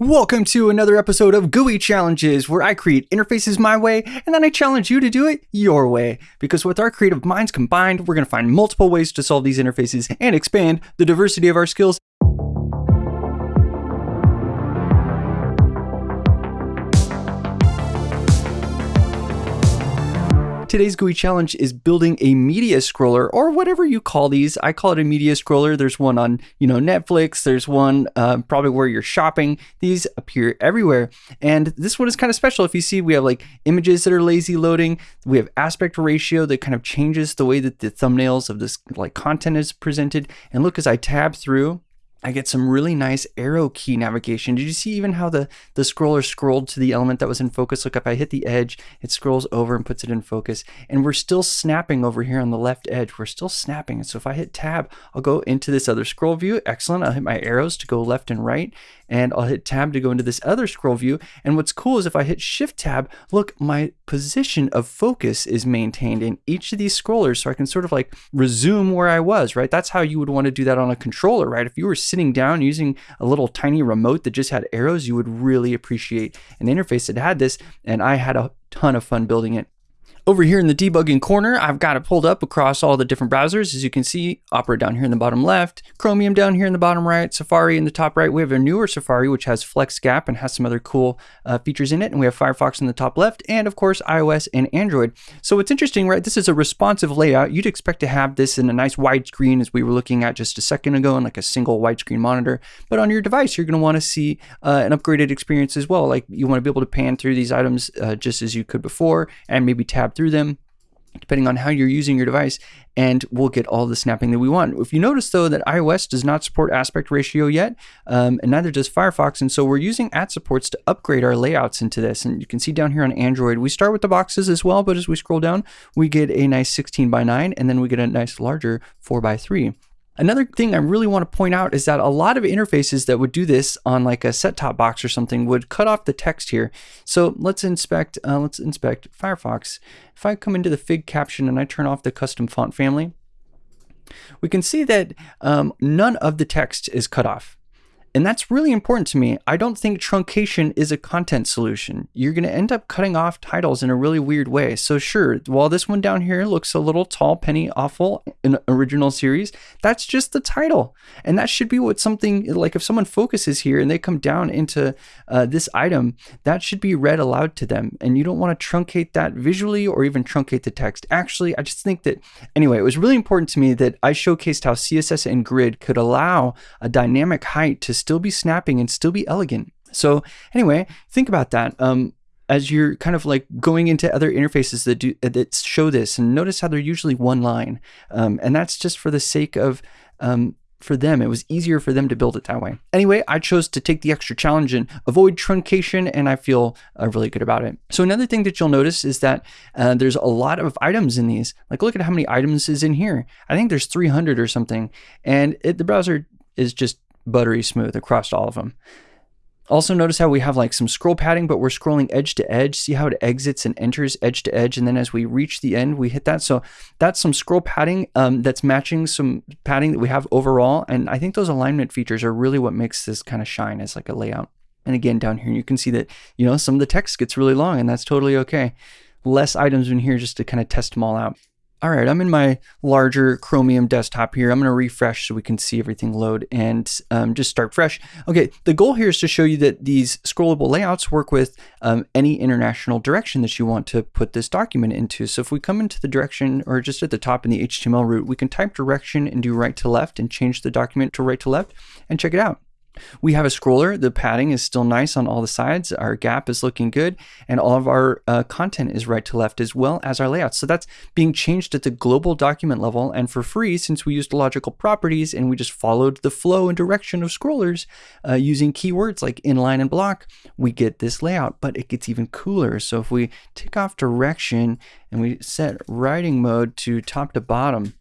Welcome to another episode of GUI Challenges, where I create interfaces my way and then I challenge you to do it your way. Because with our creative minds combined, we're going to find multiple ways to solve these interfaces and expand the diversity of our skills Today's GUI challenge is building a media scroller or whatever you call these. I call it a media scroller. There's one on, you know, Netflix. There's one uh, probably where you're shopping. These appear everywhere. And this one is kind of special. If you see, we have like images that are lazy loading. We have aspect ratio that kind of changes the way that the thumbnails of this like content is presented. And look, as I tab through, I get some really nice arrow key navigation. Did you see even how the, the scroller scrolled to the element that was in focus? Look, if I hit the edge, it scrolls over and puts it in focus. And we're still snapping over here on the left edge. We're still snapping. And so if I hit tab, I'll go into this other scroll view. Excellent. I'll hit my arrows to go left and right and I'll hit tab to go into this other scroll view. And what's cool is if I hit shift tab, look, my position of focus is maintained in each of these scrollers. So I can sort of like resume where I was, right? That's how you would want to do that on a controller, right? If you were sitting down using a little tiny remote that just had arrows, you would really appreciate an interface that had this. And I had a ton of fun building it. Over here in the debugging corner, I've got it pulled up across all the different browsers. As you can see, Opera down here in the bottom left, Chromium down here in the bottom right, Safari in the top right. We have a newer Safari, which has Flex Gap and has some other cool uh, features in it. And we have Firefox in the top left, and of course, iOS and Android. So what's interesting, right? This is a responsive layout. You'd expect to have this in a nice widescreen as we were looking at just a second ago in like a single widescreen monitor. But on your device, you're going to want to see uh, an upgraded experience as well. Like you want to be able to pan through these items uh, just as you could before and maybe tab through them depending on how you're using your device, and we'll get all the snapping that we want. If you notice though that iOS does not support aspect ratio yet, um, and neither does Firefox, and so we're using at supports to upgrade our layouts into this. And you can see down here on Android, we start with the boxes as well, but as we scroll down, we get a nice 16 by 9, and then we get a nice larger 4 by 3. Another thing I really want to point out is that a lot of interfaces that would do this on like a set-top box or something would cut off the text here. So let's inspect, uh, let's inspect Firefox. If I come into the Fig caption and I turn off the custom font family, we can see that um, none of the text is cut off. And that's really important to me. I don't think truncation is a content solution. You're going to end up cutting off titles in a really weird way. So sure, while this one down here looks a little tall, penny awful in original series, that's just the title. And that should be what something like if someone focuses here and they come down into uh, this item, that should be read aloud to them. And you don't want to truncate that visually or even truncate the text. Actually, I just think that, anyway, it was really important to me that I showcased how CSS and grid could allow a dynamic height to still be snapping and still be elegant. So anyway, think about that. Um, as you're kind of like going into other interfaces that do that show this, and notice how they're usually one line, um, and that's just for the sake of um, for them. It was easier for them to build it that way. Anyway, I chose to take the extra challenge and avoid truncation, and I feel uh, really good about it. So another thing that you'll notice is that uh, there's a lot of items in these. Like look at how many items is in here. I think there's 300 or something, and it, the browser is just buttery smooth across all of them. Also notice how we have like some scroll padding, but we're scrolling edge to edge. See how it exits and enters edge to edge. And then as we reach the end, we hit that. So that's some scroll padding um, that's matching some padding that we have overall. And I think those alignment features are really what makes this kind of shine as like a layout. And again, down here, you can see that, you know, some of the text gets really long and that's totally okay. Less items in here just to kind of test them all out. All right, I'm in my larger Chromium desktop here. I'm going to refresh so we can see everything load and um, just start fresh. Okay, the goal here is to show you that these scrollable layouts work with um, any international direction that you want to put this document into. So if we come into the direction or just at the top in the HTML root, we can type direction and do right to left and change the document to right to left and check it out. We have a scroller. The padding is still nice on all the sides. Our gap is looking good. And all of our uh, content is right to left as well as our layout. So that's being changed at the global document level. And for free, since we used logical properties and we just followed the flow and direction of scrollers uh, using keywords like inline and block, we get this layout. But it gets even cooler. So if we tick off direction and we set writing mode to top to bottom,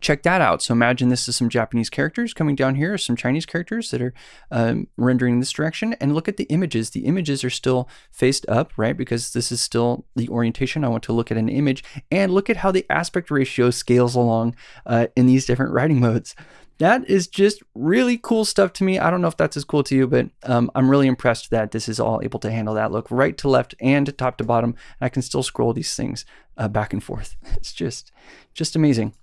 check that out. So imagine this is some Japanese characters coming down here, some Chinese characters that are um, rendering this direction. And look at the images. The images are still faced up, right? Because this is still the orientation. I want to look at an image and look at how the aspect ratio scales along uh, in these different writing modes. that is just really cool stuff to me. I don't know if that's as cool to you, but um, I'm really impressed that this is all able to handle that. Look right to left and top to bottom. I can still scroll these things uh, back and forth. It's just, just amazing.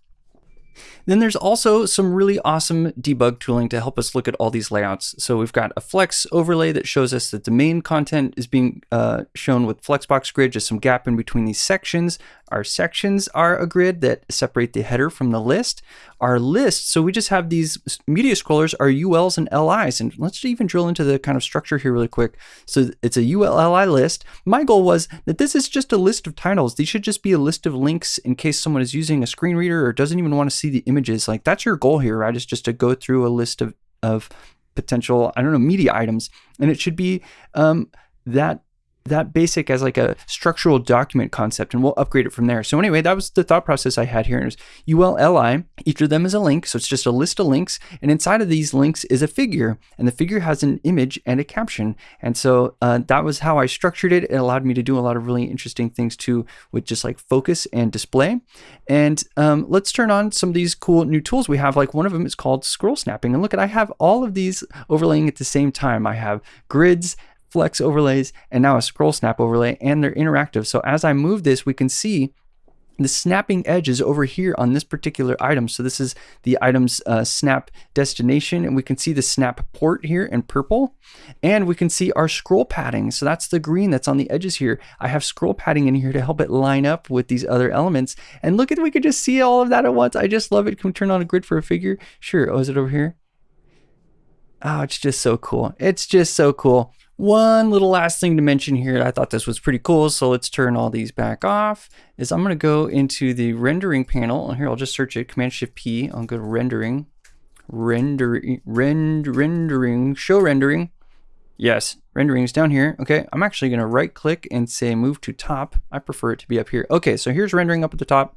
Then there's also some really awesome debug tooling to help us look at all these layouts. So we've got a flex overlay that shows us that the main content is being uh, shown with flexbox grid, just some gap in between these sections. Our sections are a grid that separate the header from the list. Our list, so we just have these media scrollers are ULs and LIs. And let's even drill into the kind of structure here really quick. So it's a ULLI list. My goal was that this is just a list of titles. These should just be a list of links in case someone is using a screen reader or doesn't even want to see the images. Like that's your goal here, right? Is just to go through a list of, of potential, I don't know, media items. And it should be um, that that basic as like a structural document concept and we'll upgrade it from there. So anyway, that was the thought process I had here. And It was ULLI, each of them is a link. So it's just a list of links. And inside of these links is a figure and the figure has an image and a caption. And so uh, that was how I structured it. It allowed me to do a lot of really interesting things too with just like focus and display. And um, let's turn on some of these cool new tools we have. Like one of them is called scroll snapping. And look at, I have all of these overlaying at the same time. I have grids, flex overlays, and now a scroll snap overlay, and they're interactive. So as I move this, we can see the snapping edges over here on this particular item. So this is the item's uh, snap destination, and we can see the snap port here in purple, and we can see our scroll padding. So that's the green that's on the edges here. I have scroll padding in here to help it line up with these other elements. And look at, we could just see all of that at once. I just love it. Can we turn on a grid for a figure? Sure. Oh, is it over here? Oh, it's just so cool. It's just so cool. One little last thing to mention here, I thought this was pretty cool, so let's turn all these back off, is I'm gonna go into the rendering panel, and here I'll just search it, Command-Shift-P, I'll go to rendering, rendering, rend, rendering, show rendering, yes, rendering is down here, okay, I'm actually gonna right click and say move to top, I prefer it to be up here, okay, so here's rendering up at the top,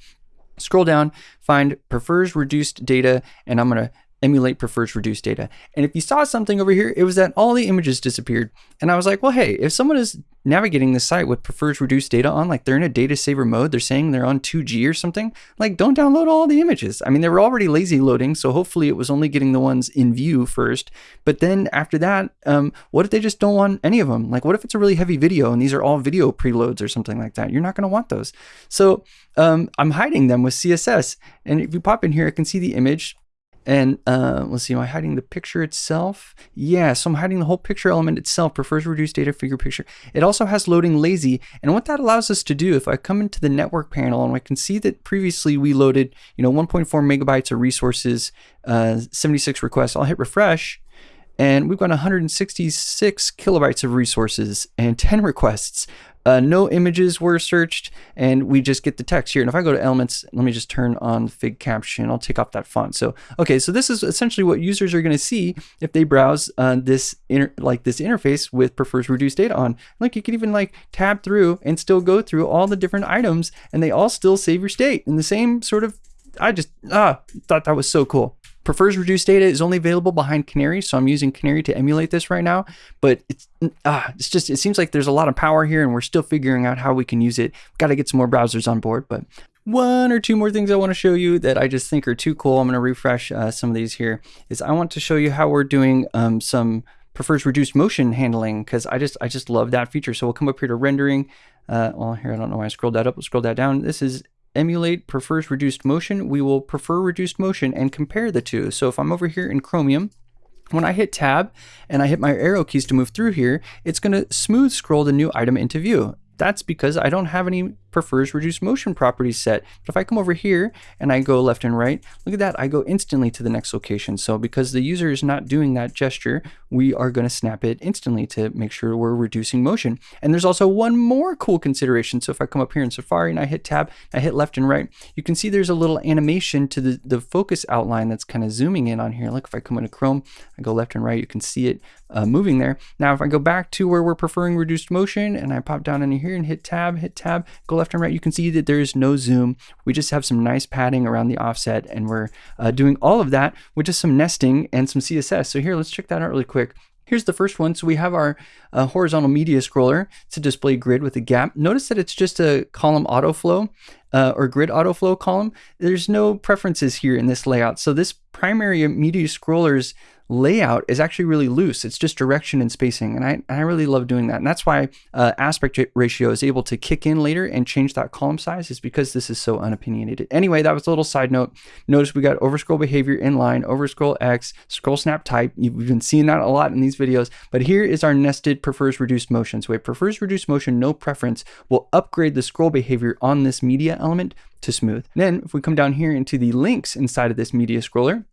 scroll down, find prefers reduced data, and I'm gonna emulate prefers reduced data. And if you saw something over here, it was that all the images disappeared. And I was like, well, hey, if someone is navigating the site with prefers reduced data on, like they're in a data saver mode, they're saying they're on 2G or something, like don't download all the images. I mean, they were already lazy loading, so hopefully it was only getting the ones in view first. But then after that, um, what if they just don't want any of them? Like what if it's a really heavy video and these are all video preloads or something like that? You're not gonna want those. So um, I'm hiding them with CSS. And if you pop in here, I can see the image and uh, let's see, am I hiding the picture itself? Yeah, so I'm hiding the whole picture element itself, prefers reduced data figure picture. It also has loading lazy. And what that allows us to do, if I come into the network panel and I can see that previously we loaded, you know, 1.4 megabytes of resources, uh, 76 requests, I'll hit refresh and we've got 166 kilobytes of resources and 10 requests. Uh, no images were searched, and we just get the text here. And if I go to elements, let me just turn on Fig caption. I'll take off that font. So, okay, so this is essentially what users are going to see if they browse uh, this like this interface with prefers reduced data on. Like you can even like tab through and still go through all the different items, and they all still save your state in the same sort of. I just ah thought that was so cool prefers reduced data is only available behind Canary, so I'm using Canary to emulate this right now. But it's ah, it's just it seems like there's a lot of power here, and we're still figuring out how we can use it. Got to get some more browsers on board, but one or two more things I want to show you that I just think are too cool. I'm going to refresh uh, some of these here. Is I want to show you how we're doing um, some prefers reduced motion handling because I just I just love that feature. So we'll come up here to rendering. Uh, well, here I don't know why I scrolled that up. We'll scroll that down. This is emulate prefers reduced motion, we will prefer reduced motion and compare the two. So if I'm over here in Chromium, when I hit tab and I hit my arrow keys to move through here, it's going to smooth scroll the new item into view. That's because I don't have any prefers reduced motion properties set. But if I come over here and I go left and right, look at that, I go instantly to the next location. So because the user is not doing that gesture, we are going to snap it instantly to make sure we're reducing motion. And there's also one more cool consideration. So if I come up here in Safari and I hit tab, I hit left and right, you can see there's a little animation to the, the focus outline that's kind of zooming in on here. Look, if I come into Chrome, I go left and right, you can see it uh, moving there. Now, if I go back to where we're preferring reduced motion and I pop down into here and hit tab, hit tab, go left and right, you can see that there is no zoom. We just have some nice padding around the offset and we're uh, doing all of that with just some nesting and some CSS. So here, let's check that out really quick. Here's the first one. So we have our uh, horizontal media scroller. It's a display grid with a gap. Notice that it's just a column autoflow uh, or grid autoflow column. There's no preferences here in this layout. So this primary media scrollers layout is actually really loose. It's just direction and spacing. And I, I really love doing that. And that's why uh, aspect ratio is able to kick in later and change that column size is because this is so unopinionated. Anyway, that was a little side note. Notice we got overscroll behavior inline, overscroll X, scroll snap type. You've been seeing that a lot in these videos, but here is our nested prefers reduced motion. So a prefers reduced motion, no preference will upgrade the scroll behavior on this media element to smooth. Then if we come down here into the links inside of this media scroller,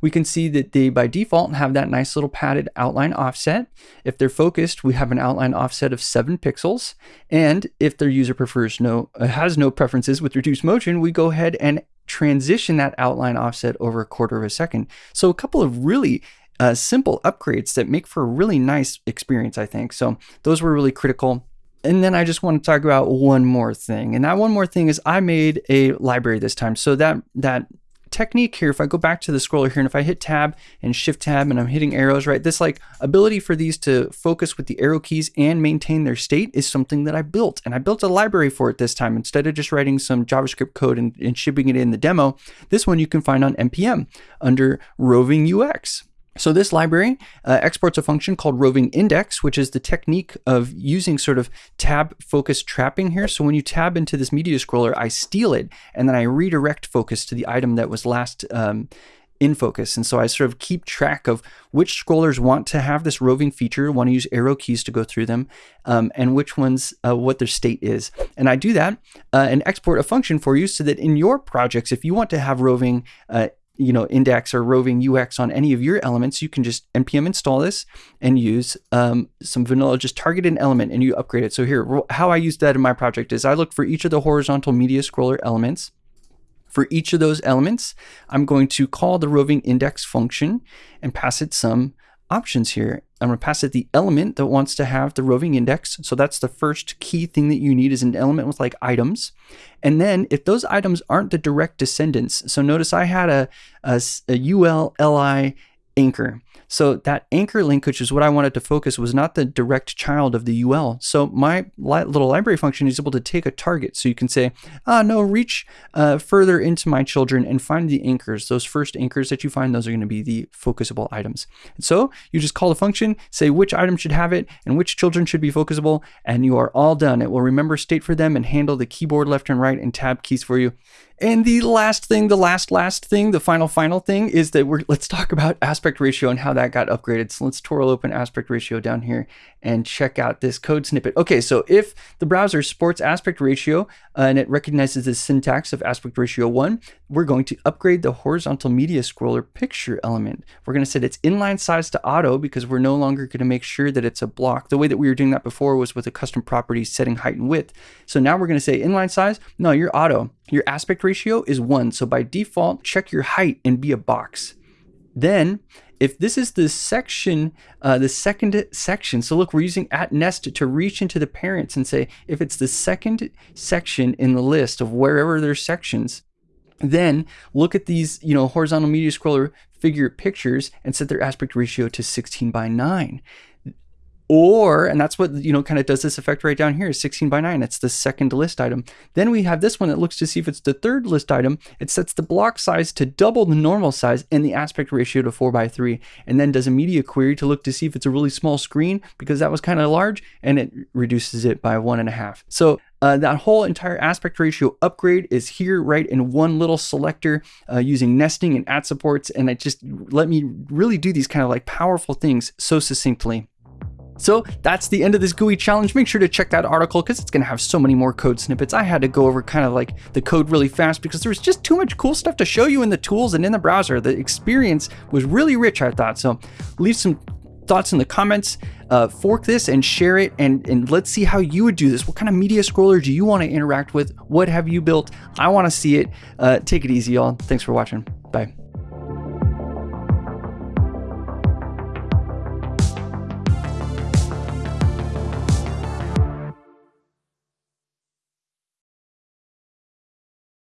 we can see that they by default have that nice little padded outline offset. If they're focused, we have an outline offset of seven pixels. And if their user prefers no, uh, has no preferences with reduced motion, we go ahead and transition that outline offset over a quarter of a second. So a couple of really uh, simple upgrades that make for a really nice experience, I think. So those were really critical. And then I just want to talk about one more thing. And that one more thing is I made a library this time. So that that technique here, if I go back to the scroller here and if I hit tab and shift tab and I'm hitting arrows, right, this like ability for these to focus with the arrow keys and maintain their state is something that I built. And I built a library for it this time. Instead of just writing some JavaScript code and, and shipping it in the demo, this one you can find on NPM under roving UX. So this library uh, exports a function called roving index, which is the technique of using sort of tab focus trapping here. So when you tab into this media scroller, I steal it and then I redirect focus to the item that was last um, in focus. And so I sort of keep track of which scrollers want to have this roving feature, want to use arrow keys to go through them, um, and which ones, uh, what their state is. And I do that uh, and export a function for you so that in your projects, if you want to have roving uh, you know, index or roving UX on any of your elements, you can just npm install this and use um, some vanilla, just target an element and you upgrade it. So here, how I use that in my project is I look for each of the horizontal media scroller elements. For each of those elements, I'm going to call the roving index function and pass it some options here. Um, I'm going to pass it the element that wants to have the roving index. So that's the first key thing that you need is an element with like items. And then if those items aren't the direct descendants, so notice I had a, a, a UL, LI anchor. So that anchor link, which is what I wanted to focus, was not the direct child of the UL. So my li little library function is able to take a target. So you can say, ah, no, reach uh, further into my children and find the anchors. Those first anchors that you find, those are going to be the focusable items. And so you just call the function, say which item should have it and which children should be focusable, and you are all done. It will remember state for them and handle the keyboard left and right and tab keys for you. And the last thing, the last, last thing, the final, final thing is that we're, let's talk about aspect ratio and how that got upgraded. So let's twirl open aspect ratio down here and check out this code snippet. Okay, so if the browser supports aspect ratio uh, and it recognizes the syntax of aspect ratio one, we're going to upgrade the horizontal media scroller picture element. We're going to set its inline size to auto because we're no longer going to make sure that it's a block. The way that we were doing that before was with a custom property setting height and width. So now we're going to say inline size. No, you're auto. Your aspect ratio is one. So by default, check your height and be a box. Then if this is the section, uh, the second section, so look, we're using at nest to reach into the parents and say, if it's the second section in the list of wherever there's sections, then look at these, you know, horizontal media scroller figure pictures and set their aspect ratio to 16 by 9 or, and that's what, you know, kind of does this effect right down here, 16 by 9. It's the second list item. Then we have this one that looks to see if it's the third list item. It sets the block size to double the normal size and the aspect ratio to 4 by 3. And then does a media query to look to see if it's a really small screen because that was kind of large and it reduces it by one and a half. So uh, that whole entire aspect ratio upgrade is here right in one little selector uh, using nesting and at supports. And it just let me really do these kind of like powerful things so succinctly. So that's the end of this GUI challenge. Make sure to check that article because it's going to have so many more code snippets. I had to go over kind of like the code really fast because there was just too much cool stuff to show you in the tools and in the browser. The experience was really rich, I thought. So leave some thoughts in the comments. Uh, fork this and share it and, and let's see how you would do this. What kind of media scroller do you want to interact with? What have you built? I want to see it. Uh, take it easy, y'all. Thanks for watching. Bye.